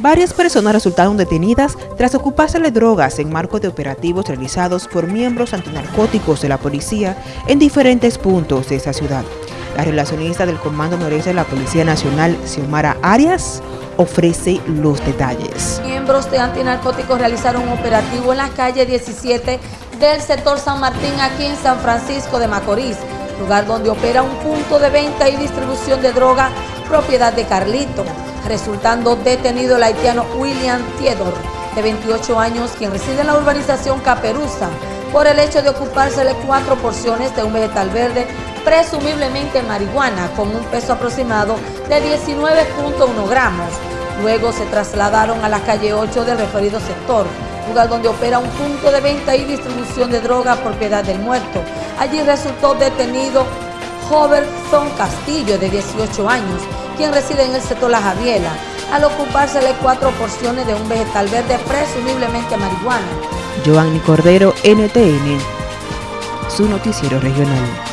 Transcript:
Varias personas resultaron detenidas tras ocuparse de drogas en marco de operativos realizados por miembros antinarcóticos de la policía en diferentes puntos de esa ciudad. La relacionista del Comando Noreste de la Policía Nacional, Xiomara Arias, ofrece los detalles. Miembros de antinarcóticos realizaron un operativo en la calle 17 del sector San Martín, aquí en San Francisco de Macorís, lugar donde opera un punto de venta y distribución de droga propiedad de Carlito resultando detenido el haitiano William Theodore, de 28 años, quien reside en la urbanización Caperuza, por el hecho de ocupársele cuatro porciones de un vegetal verde, presumiblemente marihuana, con un peso aproximado de 19.1 gramos. Luego se trasladaron a la calle 8 del referido sector, lugar donde opera un punto de venta y distribución de droga propiedad del muerto. Allí resultó detenido Son Castillo, de 18 años, quien reside en el sector La Javiela, al ocupársele cuatro porciones de un vegetal verde, presumiblemente marihuana. Joanny Cordero, NTN, su noticiero regional.